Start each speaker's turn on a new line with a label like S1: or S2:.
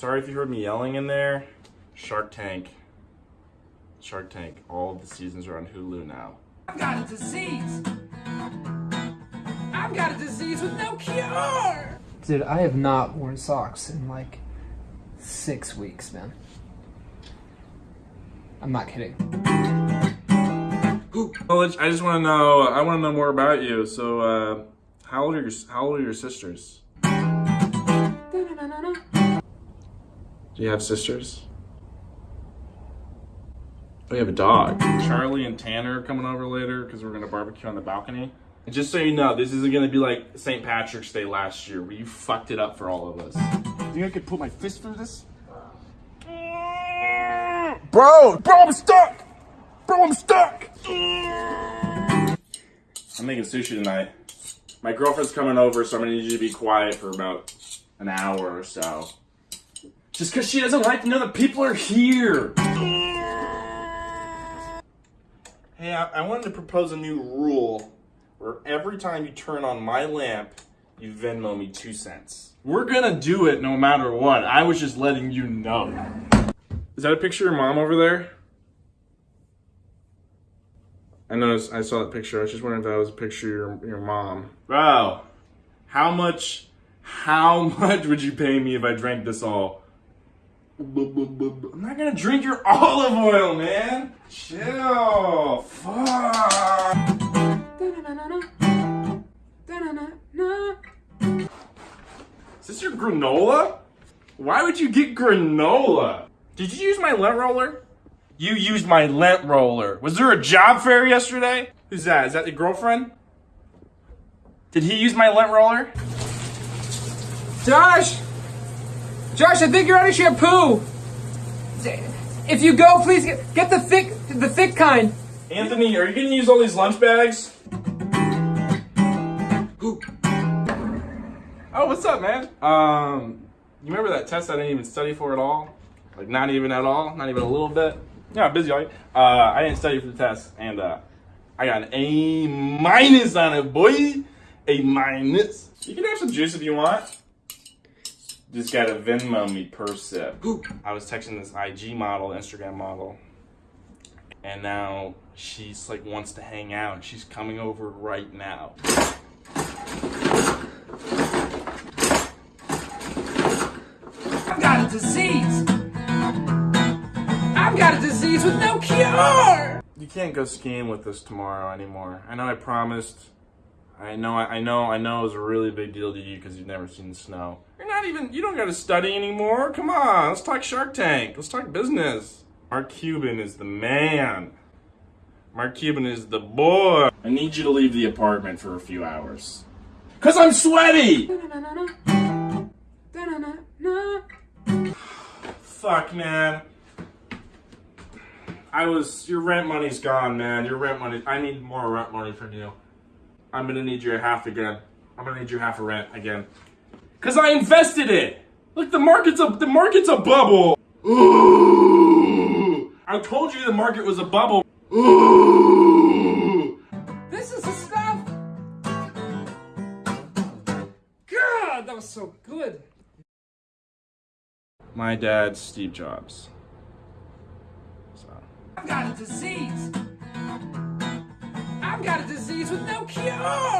S1: Sorry if you heard me yelling in there. Shark Tank. Shark Tank. All of the seasons are on Hulu now.
S2: I've got a disease. I've got a disease with no cure.
S3: Dude, I have not worn socks in like six weeks, man. I'm not kidding.
S1: Well, I just want to know. I want to know more about you. So, uh, how old are your How old are your sisters? Do you have sisters? Oh, we have a dog. Charlie and Tanner are coming over later because we're gonna barbecue on the balcony. And just so you know, this isn't gonna be like St. Patrick's Day last year where you fucked it up for all of us.
S4: You Think I could put my fist through this? Bro, bro, I'm stuck! Bro, I'm stuck!
S1: I'm making sushi tonight. My girlfriend's coming over, so I'm gonna need you to be quiet for about an hour or so. Just because she doesn't like to know that people are here. Hey, I, I wanted to propose a new rule where every time you turn on my lamp, you Venmo me two cents. We're gonna do it no matter what. I was just letting you know. Is that a picture of your mom over there? I noticed, I saw that picture. I was just wondering if that was a picture of your, your mom. Bro, how much, how much would you pay me if I drank this all? I'm not gonna drink your olive oil, man. Chill. Fuck. Is this your granola? Why would you get granola? Did you use my lint roller? You used my lint roller. Was there a job fair yesterday? Who's that? Is that your girlfriend? Did he use my lint roller?
S3: Josh! Josh, I think you're out of shampoo! If you go, please get, get the thick, the thick kind.
S1: Anthony, are you gonna use all these lunch bags? oh, what's up, man? Um, you remember that test I didn't even study for at all? Like, not even at all? Not even a little bit? Yeah, I'm busy, all right? Uh, I didn't study for the test, and, uh, I got an A minus on it, boy! A minus. You can have some juice if you want. Just got a Venmo me per sip. I was texting this IG model, Instagram model, and now she's like wants to hang out. She's coming over right now.
S2: I've got a disease. I've got a disease with no cure.
S1: You can't go skiing with us tomorrow anymore. I know I promised. I know, I know, I know it was a really big deal to you because you've never seen snow. Not even, you don't got to study anymore. Come on, let's talk Shark Tank. Let's talk business. Mark Cuban is the man. Mark Cuban is the boy. I need you to leave the apartment for a few hours. Cause I'm sweaty! Fuck, man. I was, your rent money's gone, man. Your rent money, I need more rent money from you. I'm gonna need your half again. I'm gonna need your half a rent again. Cause I invested it! Look, the market's a, the market's a bubble! Ooh. I told you the market was a bubble. Ooh.
S2: This is the stuff. God, that was so good.
S1: My dad's Steve Jobs. So.
S2: I've got a disease. I've got a disease with no cure.